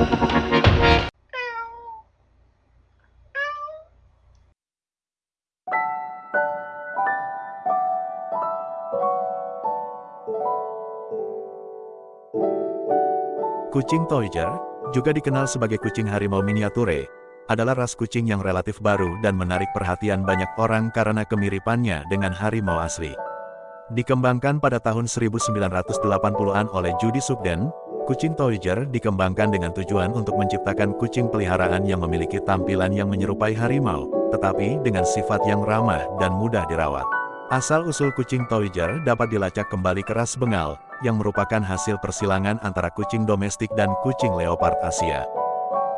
Kucing Toyger, juga dikenal sebagai kucing harimau miniature, adalah ras kucing yang relatif baru dan menarik perhatian banyak orang karena kemiripannya dengan harimau asli. Dikembangkan pada tahun 1980-an oleh Judy Sugden, kucing Toyger dikembangkan dengan tujuan untuk menciptakan kucing peliharaan yang memiliki tampilan yang menyerupai harimau, tetapi dengan sifat yang ramah dan mudah dirawat. Asal-usul kucing Toyger dapat dilacak kembali ke ras Bengal, yang merupakan hasil persilangan antara kucing domestik dan kucing leopard Asia.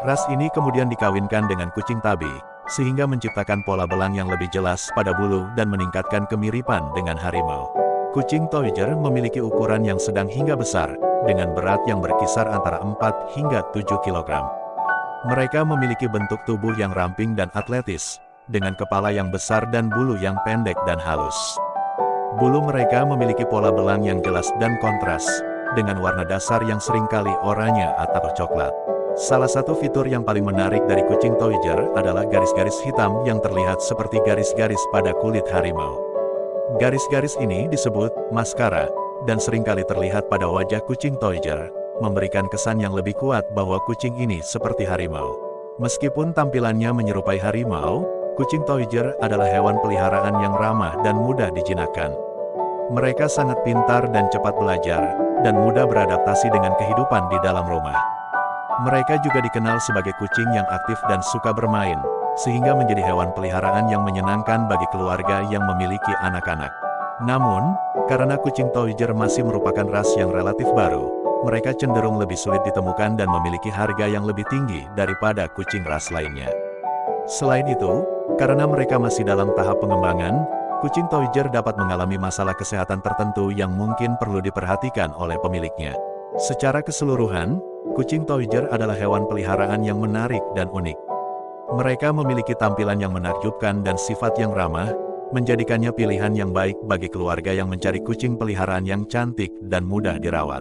Ras ini kemudian dikawinkan dengan kucing tabi, sehingga menciptakan pola belang yang lebih jelas pada bulu dan meningkatkan kemiripan dengan harimau. Kucing Toyger memiliki ukuran yang sedang hingga besar, dengan berat yang berkisar antara 4 hingga 7 kg. Mereka memiliki bentuk tubuh yang ramping dan atletis, dengan kepala yang besar dan bulu yang pendek dan halus. Bulu mereka memiliki pola belang yang jelas dan kontras, dengan warna dasar yang sering kali oranye atau coklat. Salah satu fitur yang paling menarik dari kucing Toyger adalah garis-garis hitam yang terlihat seperti garis-garis pada kulit harimau. Garis-garis ini disebut maskara, dan sering kali terlihat pada wajah kucing Toyger, memberikan kesan yang lebih kuat bahwa kucing ini seperti harimau. Meskipun tampilannya menyerupai harimau, Kucing Toyger adalah hewan peliharaan yang ramah dan mudah dijinakkan. Mereka sangat pintar dan cepat belajar, dan mudah beradaptasi dengan kehidupan di dalam rumah. Mereka juga dikenal sebagai kucing yang aktif dan suka bermain, sehingga menjadi hewan peliharaan yang menyenangkan bagi keluarga yang memiliki anak-anak. Namun, karena kucing Toyger masih merupakan ras yang relatif baru, mereka cenderung lebih sulit ditemukan dan memiliki harga yang lebih tinggi daripada kucing ras lainnya. Selain itu, karena mereka masih dalam tahap pengembangan, kucing Toyger dapat mengalami masalah kesehatan tertentu yang mungkin perlu diperhatikan oleh pemiliknya. Secara keseluruhan, kucing Toyger adalah hewan peliharaan yang menarik dan unik. Mereka memiliki tampilan yang menakjubkan dan sifat yang ramah, menjadikannya pilihan yang baik bagi keluarga yang mencari kucing peliharaan yang cantik dan mudah dirawat.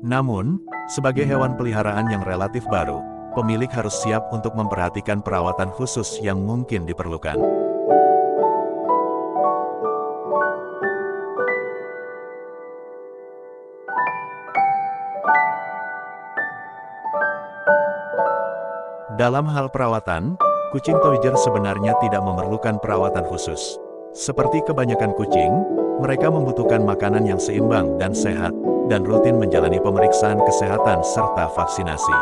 Namun, sebagai hewan peliharaan yang relatif baru, pemilik harus siap untuk memperhatikan perawatan khusus yang mungkin diperlukan. Dalam hal perawatan, kucing Toyger sebenarnya tidak memerlukan perawatan khusus. Seperti kebanyakan kucing, mereka membutuhkan makanan yang seimbang dan sehat, dan rutin menjalani pemeriksaan kesehatan serta vaksinasi.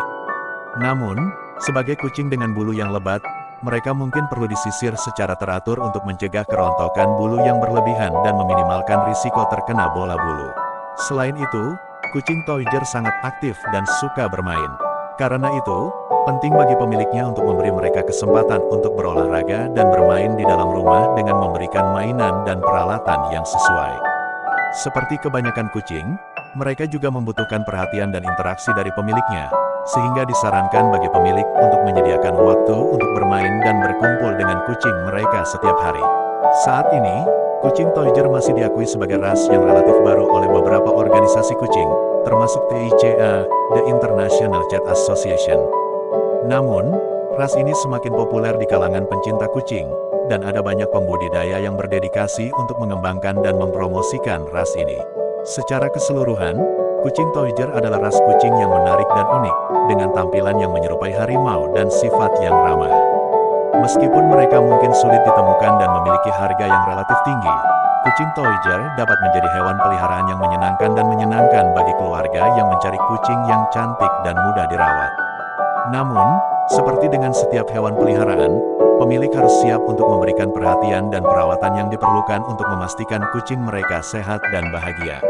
Namun, sebagai kucing dengan bulu yang lebat, mereka mungkin perlu disisir secara teratur untuk mencegah kerontokan bulu yang berlebihan dan meminimalkan risiko terkena bola bulu. Selain itu, kucing Toyger sangat aktif dan suka bermain. Karena itu, penting bagi pemiliknya untuk memberi mereka kesempatan untuk berolahraga dan bermain di dalam rumah dengan memberikan mainan dan peralatan yang sesuai. Seperti kebanyakan kucing, mereka juga membutuhkan perhatian dan interaksi dari pemiliknya, sehingga disarankan bagi pemilik untuk menyediakan waktu untuk bermain dan berkumpul dengan kucing mereka setiap hari. Saat ini, kucing Toyger masih diakui sebagai ras yang relatif baru oleh beberapa organisasi kucing, termasuk TICA, The International Cat Association. Namun, ras ini semakin populer di kalangan pencinta kucing, dan ada banyak pembudidaya yang berdedikasi untuk mengembangkan dan mempromosikan ras ini. Secara keseluruhan, Kucing Toyger adalah ras kucing yang menarik dan unik, dengan tampilan yang menyerupai harimau dan sifat yang ramah. Meskipun mereka mungkin sulit ditemukan dan memiliki harga yang relatif tinggi, kucing Toyger dapat menjadi hewan peliharaan yang menyenangkan dan menyenangkan bagi keluarga yang mencari kucing yang cantik dan mudah dirawat. Namun, seperti dengan setiap hewan peliharaan, pemilik harus siap untuk memberikan perhatian dan perawatan yang diperlukan untuk memastikan kucing mereka sehat dan bahagia.